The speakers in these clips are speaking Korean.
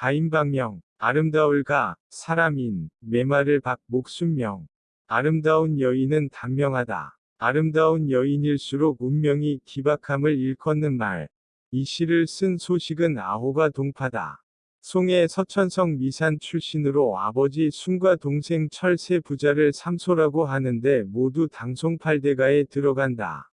가인방명, 아름다울가, 사람인, 메마를 박, 목순명. 아름다운 여인은 단명하다. 아름다운 여인일수록 운명이 기박함을 일컫는 말. 이 시를 쓴 소식은 아호가 동파다. 송해 서천성 미산 출신으로 아버지 순과 동생 철새 부자를 삼소라고 하는데 모두 당송팔대가에 들어간다.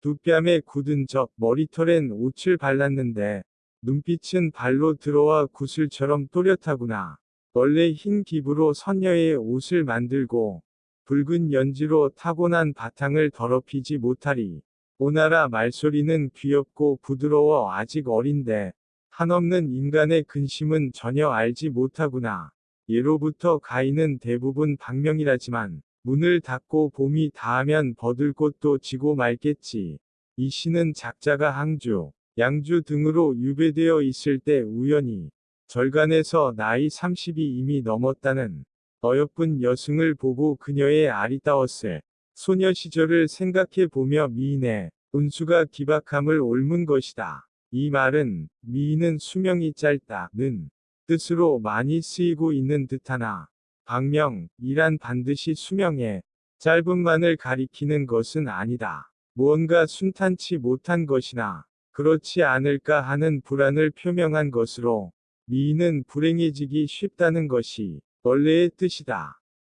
두 뺨에 굳은 적 머리털엔 옷을 발랐는데 눈빛은 발로 들어와 구슬처럼 또렷하구나. 원래 흰 기부로 선녀의 옷을 만들고 붉은 연지로 타고난 바탕을 더럽히지 못하리. 오나라 말소리는 귀엽고 부드러워 아직 어린데 한없는 인간의 근심은 전혀 알지 못하구나. 예로부터 가인은 대부분 박명이라지만 문을 닫고 봄이 닿으면 버들꽃도 지고 말겠지. 이 시는 작자가 항주, 양주 등으로 유배되어 있을 때 우연히 절간에서 나이 30이 이미 넘었다는 어여쁜 여승을 보고 그녀의 아리따웠을 소녀 시절을 생각해 보며 미인의 운수가 기박함을 옮은 것이다. 이 말은 미인은 수명이 짧다는 뜻으로 많이 쓰이고 있는 듯하나 박명 이란 반드시 수명의 짧음만을 가리키는 것은 아니다. 무언가 순탄치 못한 것이나 그렇지 않을까 하는 불안을 표명한 것으로 미인은 불행해지기 쉽다는 것이 원래의 뜻이다.